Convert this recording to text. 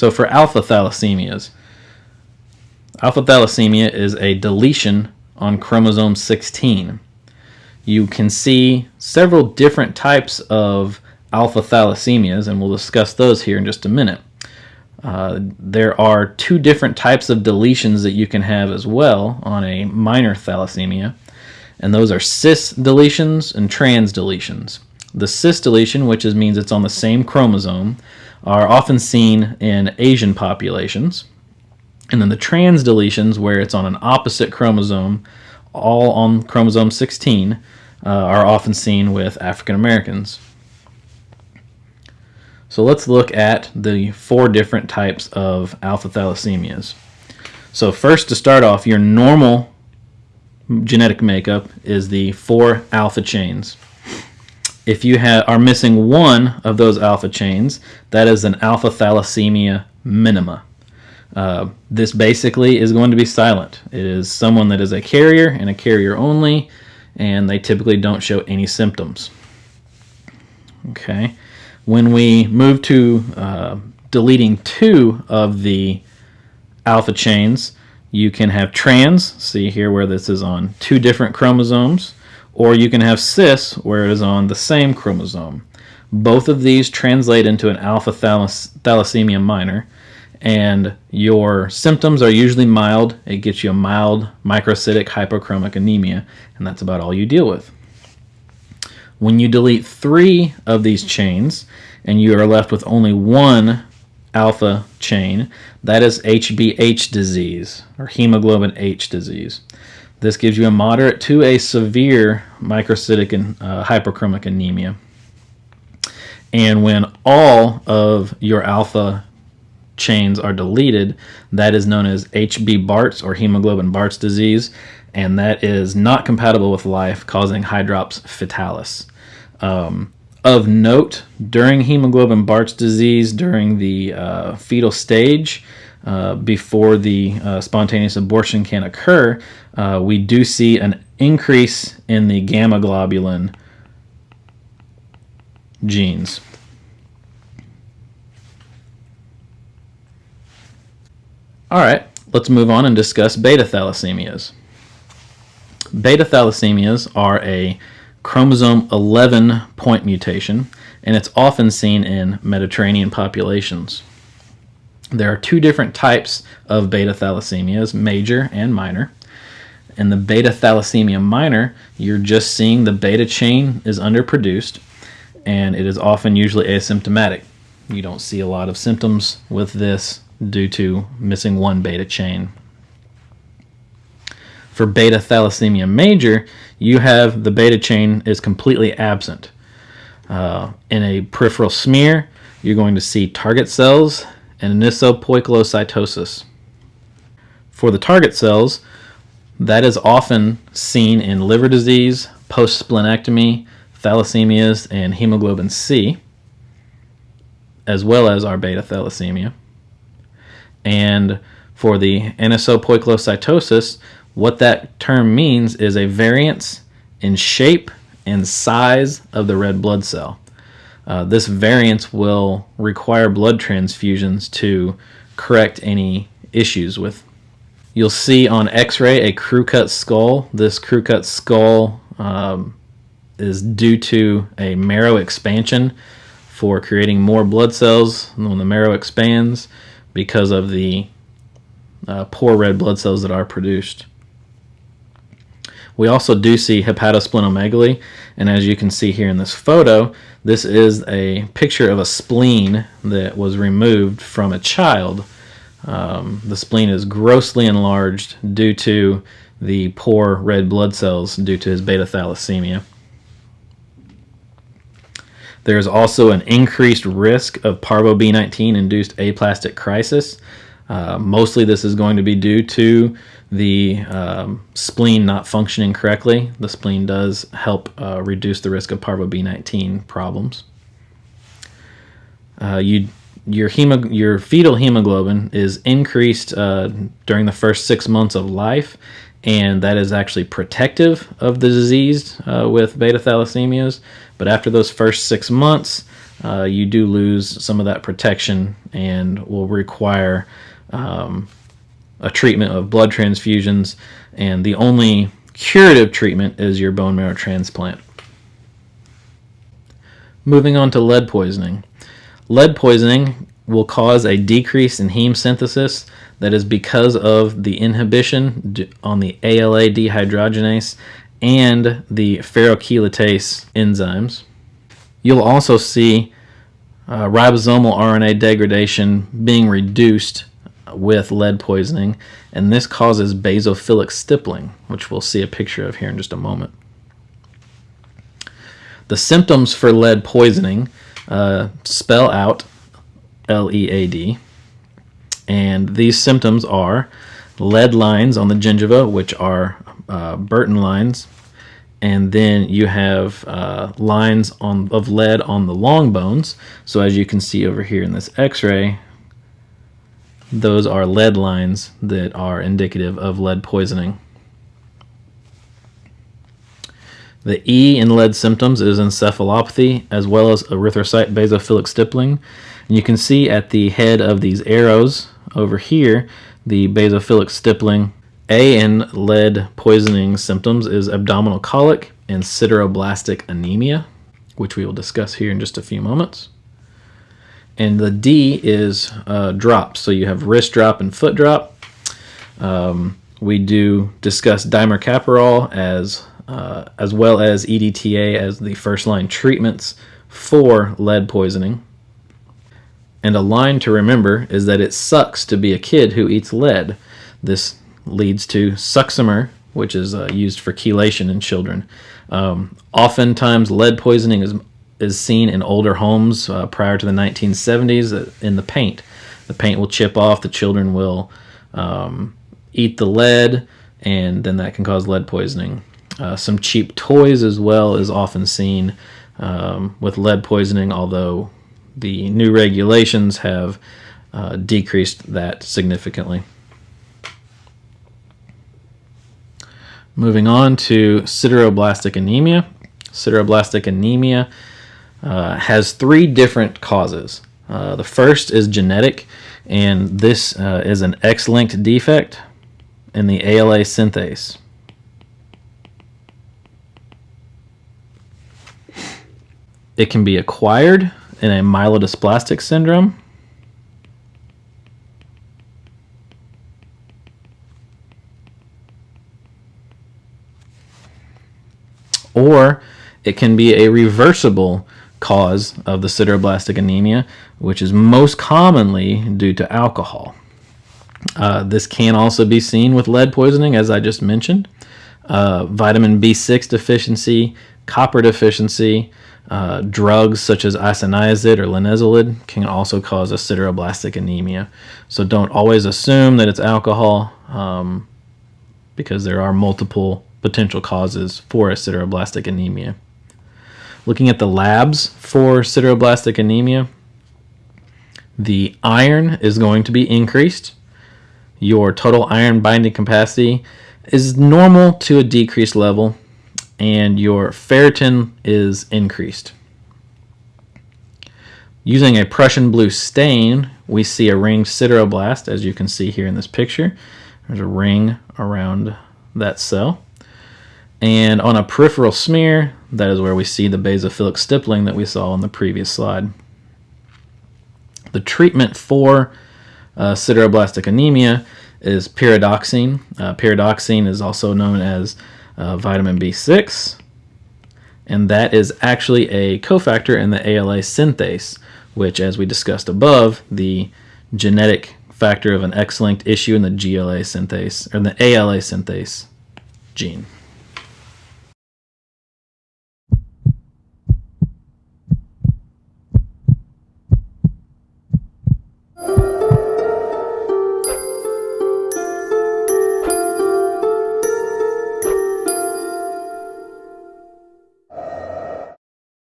So for alpha thalassemias, alpha thalassemia is a deletion on chromosome 16. You can see several different types of alpha thalassemias, and we'll discuss those here in just a minute. Uh, there are two different types of deletions that you can have as well on a minor thalassemia, and those are cis deletions and trans deletions. The cis deletion, which is, means it's on the same chromosome, are often seen in Asian populations. And then the trans deletions, where it's on an opposite chromosome, all on chromosome 16, uh, are often seen with African Americans. So let's look at the four different types of alpha thalassemias. So first to start off, your normal genetic makeup is the four alpha chains. If you are missing one of those alpha chains, that is an alpha thalassemia minima. Uh, this basically is going to be silent. It is someone that is a carrier and a carrier only, and they typically don't show any symptoms. Okay. When we move to uh, deleting two of the alpha chains, you can have trans, see here where this is on two different chromosomes, or you can have cis where it is on the same chromosome. Both of these translate into an alpha thalas thalassemia minor, and your symptoms are usually mild. It gets you a mild microcytic hypochromic anemia, and that's about all you deal with. When you delete three of these chains and you are left with only one alpha chain, that is HBH disease or hemoglobin H disease. This gives you a moderate to a severe microcytic and uh, hyperchromic anemia. And when all of your alpha chains are deleted, that is known as HB Bart's or hemoglobin Bart's disease, and that is not compatible with life, causing hydrops fetalis. Um, of note, during hemoglobin Bart's disease, during the uh, fetal stage, uh, before the uh, spontaneous abortion can occur, uh, we do see an increase in the gamma globulin genes. All right, let's move on and discuss beta thalassemias. Beta thalassemias are a chromosome 11 point mutation, and it's often seen in Mediterranean populations. There are two different types of beta thalassemias, major and minor. In the beta thalassemia minor, you're just seeing the beta chain is underproduced, and it is often usually asymptomatic. You don't see a lot of symptoms with this due to missing one beta chain. For beta thalassemia major, you have the beta chain is completely absent. Uh, in a peripheral smear, you're going to see target cells and anisopoikilocytosis. For the target cells, that is often seen in liver disease, post-splenectomy, thalassemias, and hemoglobin C, as well as our beta thalassemia. And for the anisopoikilocytosis, what that term means is a variance in shape and size of the red blood cell. Uh, this variance will require blood transfusions to correct any issues with. You'll see on x-ray a crew cut skull. This crew cut skull um, is due to a marrow expansion for creating more blood cells when the marrow expands because of the uh, poor red blood cells that are produced. We also do see hepatosplenomegaly, and as you can see here in this photo, this is a picture of a spleen that was removed from a child. Um, the spleen is grossly enlarged due to the poor red blood cells due to his beta thalassemia. There is also an increased risk of parvo B19 induced aplastic crisis. Uh, mostly this is going to be due to the um, spleen not functioning correctly. The spleen does help uh, reduce the risk of parvo B19 problems. Uh, you, your, your fetal hemoglobin is increased uh, during the first six months of life, and that is actually protective of the disease uh, with beta thalassemias. But after those first six months, uh, you do lose some of that protection and will require um, a treatment of blood transfusions. And the only curative treatment is your bone marrow transplant. Moving on to lead poisoning. Lead poisoning will cause a decrease in heme synthesis that is because of the inhibition on the ALA dehydrogenase and the ferrochelatase enzymes. You'll also see uh, ribosomal RNA degradation being reduced with lead poisoning, and this causes basophilic stippling, which we'll see a picture of here in just a moment. The symptoms for lead poisoning uh, spell out L-E-A-D, and these symptoms are lead lines on the gingiva, which are uh, Burton lines, and then you have uh, lines on of lead on the long bones. So as you can see over here in this x-ray, those are lead lines that are indicative of lead poisoning. The E in lead symptoms is encephalopathy as well as erythrocyte basophilic stippling. And you can see at the head of these arrows over here the basophilic stippling a in lead poisoning symptoms is abdominal colic and sideroblastic anemia, which we will discuss here in just a few moments. And the D is uh, drops. So you have wrist drop and foot drop. Um, we do discuss dimercaprol as uh, as well as EDTA as the first line treatments for lead poisoning. And a line to remember is that it sucks to be a kid who eats lead. This leads to succimer, which is uh, used for chelation in children. Um, oftentimes, lead poisoning is is seen in older homes uh, prior to the 1970s uh, in the paint. The paint will chip off. The children will um, eat the lead, and then that can cause lead poisoning. Uh, some cheap toys as well is often seen um, with lead poisoning, although the new regulations have uh, decreased that significantly. Moving on to sideroblastic anemia. Sideroblastic anemia uh, has three different causes. Uh, the first is genetic, and this uh, is an X-linked defect in the ALA synthase. It can be acquired in a myelodysplastic syndrome, or it can be a reversible cause of the sideroblastic anemia, which is most commonly due to alcohol. Uh, this can also be seen with lead poisoning, as I just mentioned. Uh, vitamin B6 deficiency, copper deficiency, uh, drugs such as isoniazid or linezolid can also cause a sideroblastic anemia. So don't always assume that it's alcohol um, because there are multiple potential causes for a sideroblastic anemia. Looking at the labs for sideroblastic anemia, the iron is going to be increased. Your total iron binding capacity is normal to a decreased level, and your ferritin is increased. Using a Prussian blue stain, we see a ringed sideroblast, as you can see here in this picture. There's a ring around that cell. And on a peripheral smear, that is where we see the basophilic stippling that we saw on the previous slide. The treatment for uh, sideroblastic anemia is pyridoxine. Uh, pyridoxine is also known as uh, vitamin B6, and that is actually a cofactor in the ALA synthase, which, as we discussed above, the genetic factor of an X-linked issue in the GLA synthase, or the ALA synthase gene.